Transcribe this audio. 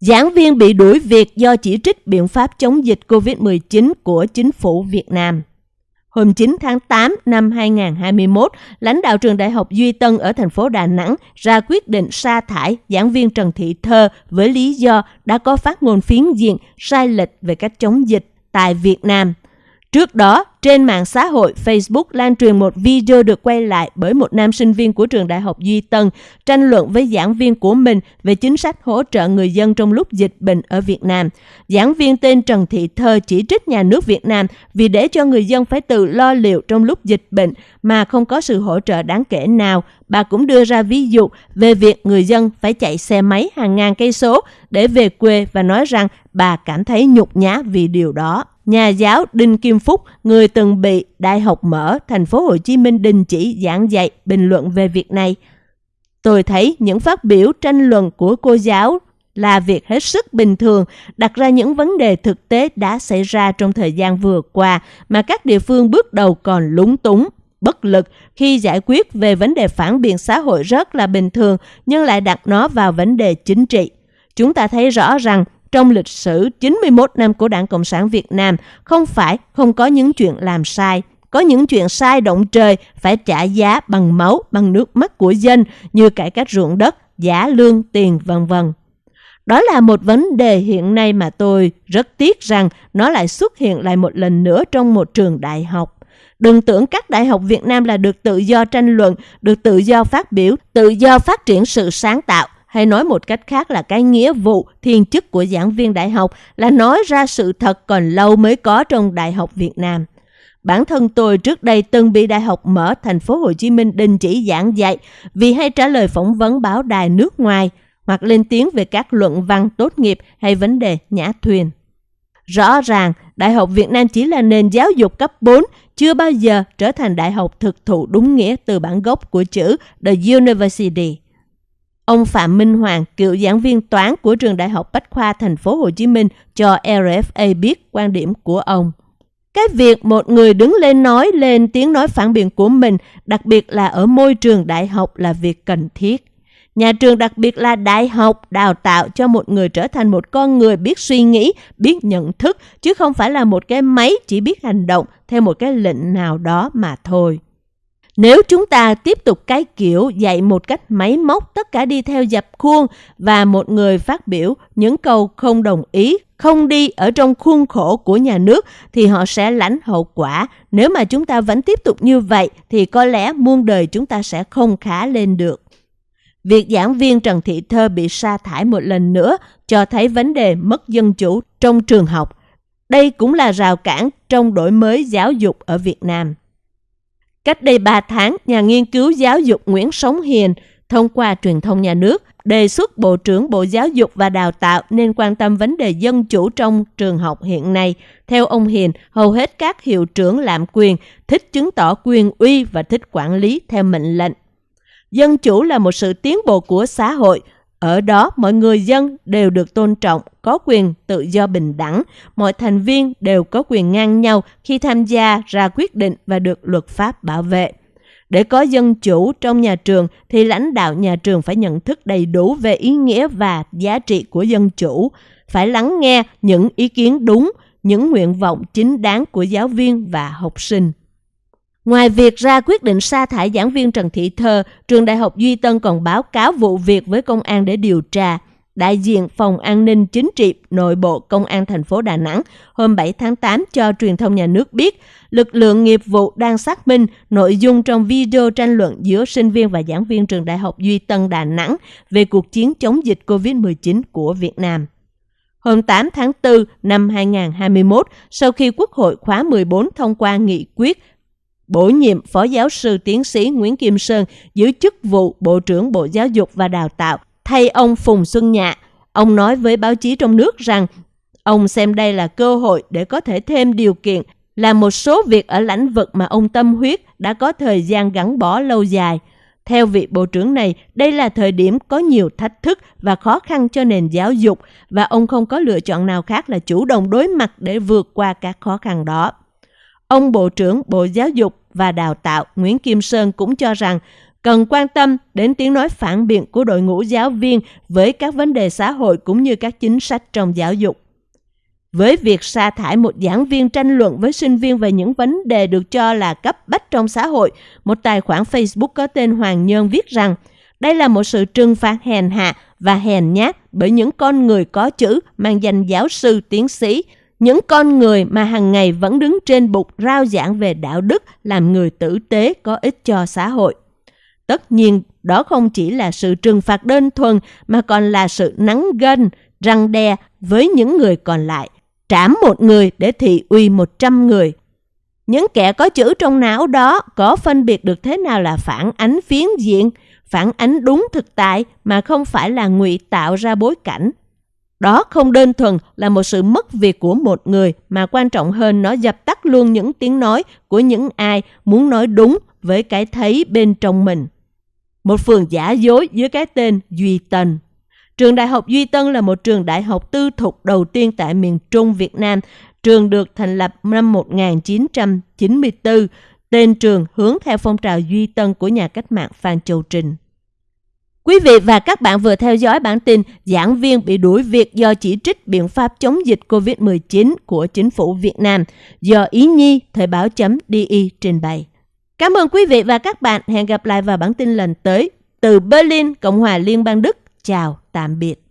Giảng viên bị đuổi việc do chỉ trích biện pháp chống dịch COVID-19 của chính phủ Việt Nam. Hôm 9 tháng 8 năm 2021, lãnh đạo trường Đại học Duy Tân ở thành phố Đà Nẵng ra quyết định sa thải giảng viên Trần Thị Thơ với lý do đã có phát ngôn phiến diện sai lệch về cách chống dịch tại Việt Nam – Trước đó, trên mạng xã hội Facebook lan truyền một video được quay lại bởi một nam sinh viên của trường Đại học Duy Tân tranh luận với giảng viên của mình về chính sách hỗ trợ người dân trong lúc dịch bệnh ở Việt Nam. Giảng viên tên Trần Thị Thơ chỉ trích nhà nước Việt Nam vì để cho người dân phải tự lo liệu trong lúc dịch bệnh mà không có sự hỗ trợ đáng kể nào. Bà cũng đưa ra ví dụ về việc người dân phải chạy xe máy hàng ngàn cây số để về quê và nói rằng bà cảm thấy nhục nhã vì điều đó nhà giáo Đinh Kim Phúc, người từng bị Đại học Mở, thành phố Hồ Chí Minh đình chỉ giảng dạy bình luận về việc này. Tôi thấy những phát biểu tranh luận của cô giáo là việc hết sức bình thường, đặt ra những vấn đề thực tế đã xảy ra trong thời gian vừa qua mà các địa phương bước đầu còn lúng túng, bất lực khi giải quyết về vấn đề phản biện xã hội rất là bình thường nhưng lại đặt nó vào vấn đề chính trị. Chúng ta thấy rõ rằng trong lịch sử 91 năm của Đảng Cộng sản Việt Nam không phải không có những chuyện làm sai. Có những chuyện sai động trời phải trả giá bằng máu, bằng nước mắt của dân như cải cách ruộng đất, giả lương, tiền, vân vân. Đó là một vấn đề hiện nay mà tôi rất tiếc rằng nó lại xuất hiện lại một lần nữa trong một trường đại học. Đừng tưởng các đại học Việt Nam là được tự do tranh luận, được tự do phát biểu, tự do phát triển sự sáng tạo hay nói một cách khác là cái nghĩa vụ thiên chức của giảng viên đại học là nói ra sự thật còn lâu mới có trong đại học Việt Nam. Bản thân tôi trước đây từng bị Đại học Mở thành phố Hồ Chí Minh đình chỉ giảng dạy vì hay trả lời phỏng vấn báo đài nước ngoài hoặc lên tiếng về các luận văn tốt nghiệp hay vấn đề nhã thuyền. Rõ ràng, Đại học Việt Nam chỉ là nền giáo dục cấp 4, chưa bao giờ trở thành đại học thực thụ đúng nghĩa từ bản gốc của chữ The University. Ông Phạm Minh Hoàng, cựu giảng viên toán của trường Đại học Bách khoa Thành phố Hồ Chí Minh cho RFA biết quan điểm của ông. Cái việc một người đứng lên nói lên tiếng nói phản biện của mình, đặc biệt là ở môi trường đại học là việc cần thiết. Nhà trường đặc biệt là đại học đào tạo cho một người trở thành một con người biết suy nghĩ, biết nhận thức, chứ không phải là một cái máy chỉ biết hành động theo một cái lệnh nào đó mà thôi. Nếu chúng ta tiếp tục cái kiểu dạy một cách máy móc tất cả đi theo dập khuôn và một người phát biểu những câu không đồng ý, không đi ở trong khuôn khổ của nhà nước thì họ sẽ lãnh hậu quả. Nếu mà chúng ta vẫn tiếp tục như vậy thì có lẽ muôn đời chúng ta sẽ không khá lên được. Việc giảng viên Trần Thị Thơ bị sa thải một lần nữa cho thấy vấn đề mất dân chủ trong trường học. Đây cũng là rào cản trong đổi mới giáo dục ở Việt Nam. Cách đây 3 tháng, nhà nghiên cứu giáo dục Nguyễn Sống Hiền thông qua truyền thông nhà nước đề xuất Bộ trưởng Bộ Giáo dục và Đào tạo nên quan tâm vấn đề dân chủ trong trường học hiện nay. Theo ông Hiền, hầu hết các hiệu trưởng lạm quyền thích chứng tỏ quyền uy và thích quản lý theo mệnh lệnh. Dân chủ là một sự tiến bộ của xã hội, ở đó mọi người dân đều được tôn trọng, có quyền tự do bình đẳng, mọi thành viên đều có quyền ngang nhau khi tham gia ra quyết định và được luật pháp bảo vệ. Để có dân chủ trong nhà trường thì lãnh đạo nhà trường phải nhận thức đầy đủ về ý nghĩa và giá trị của dân chủ, phải lắng nghe những ý kiến đúng, những nguyện vọng chính đáng của giáo viên và học sinh. Ngoài việc ra quyết định sa thải giảng viên Trần Thị Thơ, trường Đại học Duy Tân còn báo cáo vụ việc với công an để điều tra. Đại diện Phòng An ninh Chính trị Nội bộ Công an thành phố Đà Nẵng hôm 7 tháng 8 cho truyền thông nhà nước biết, lực lượng nghiệp vụ đang xác minh nội dung trong video tranh luận giữa sinh viên và giảng viên trường Đại học Duy Tân Đà Nẵng về cuộc chiến chống dịch COVID-19 của Việt Nam. Hôm 8 tháng 4 năm 2021, sau khi Quốc hội khóa 14 thông qua nghị quyết bổ nhiệm Phó Giáo sư Tiến sĩ Nguyễn Kim Sơn giữ chức vụ Bộ trưởng Bộ Giáo dục và Đào tạo thay ông Phùng Xuân Nhạ. Ông nói với báo chí trong nước rằng ông xem đây là cơ hội để có thể thêm điều kiện làm một số việc ở lĩnh vực mà ông tâm huyết đã có thời gian gắn bó lâu dài. Theo vị Bộ trưởng này, đây là thời điểm có nhiều thách thức và khó khăn cho nền giáo dục và ông không có lựa chọn nào khác là chủ động đối mặt để vượt qua các khó khăn đó. Ông Bộ trưởng Bộ Giáo dục và Đào tạo Nguyễn Kim Sơn cũng cho rằng cần quan tâm đến tiếng nói phản biện của đội ngũ giáo viên với các vấn đề xã hội cũng như các chính sách trong giáo dục. Với việc sa thải một giảng viên tranh luận với sinh viên về những vấn đề được cho là cấp bách trong xã hội, một tài khoản Facebook có tên Hoàng Nhân viết rằng đây là một sự trừng phạt hèn hạ và hèn nhát bởi những con người có chữ mang danh giáo sư tiến sĩ, những con người mà hàng ngày vẫn đứng trên bục rao giảng về đạo đức làm người tử tế có ích cho xã hội. Tất nhiên, đó không chỉ là sự trừng phạt đơn thuần mà còn là sự nắng gân, răng đe với những người còn lại. Trảm một người để thị uy một trăm người. Những kẻ có chữ trong não đó có phân biệt được thế nào là phản ánh phiến diện, phản ánh đúng thực tại mà không phải là ngụy tạo ra bối cảnh. Đó không đơn thuần là một sự mất việc của một người, mà quan trọng hơn nó dập tắt luôn những tiếng nói của những ai muốn nói đúng với cái thấy bên trong mình. Một phường giả dối dưới cái tên Duy Tân. Trường Đại học Duy Tân là một trường đại học tư thục đầu tiên tại miền Trung Việt Nam. Trường được thành lập năm 1994 Tên trường hướng theo phong trào Duy Tân của nhà cách mạng Phan Châu Trinh. Quý vị và các bạn vừa theo dõi bản tin giảng viên bị đuổi việc do chỉ trích biện pháp chống dịch COVID-19 của chính phủ Việt Nam do Ý Nhi Thời báo .di trình bày. Cảm ơn quý vị và các bạn. Hẹn gặp lại vào bản tin lần tới. Từ Berlin, Cộng hòa Liên bang Đức. Chào, tạm biệt.